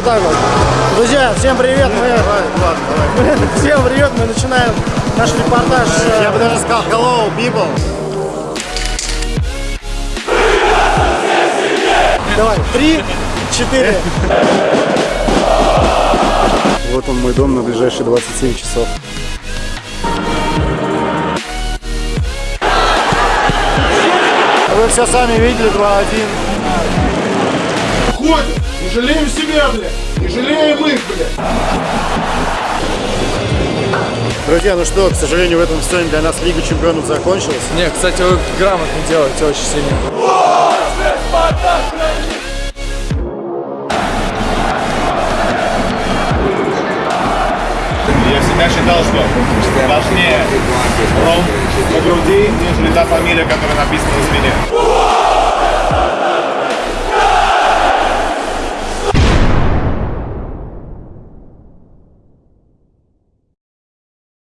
Вот так вот. Друзья, всем привет. Мы... Давай, Влад, давай. Всем привет. Мы начинаем наш репортаж. э, Я бы даже сказал hello, people. Давай, три, четыре. Вот он мой дом на ближайшие 27 часов. Вы все сами видели 2-1. Ходим, не жалеем себя, блядь, не жалеем их, блядь. Друзья, ну что, к сожалению, в этом сезоне для нас Лига Чемпионов закончилась. Не, кстати, вы грамотно делаете очень сильно. Я всегда считал, что важнее ром на груди, нежели та фамилия, которая написана на спине.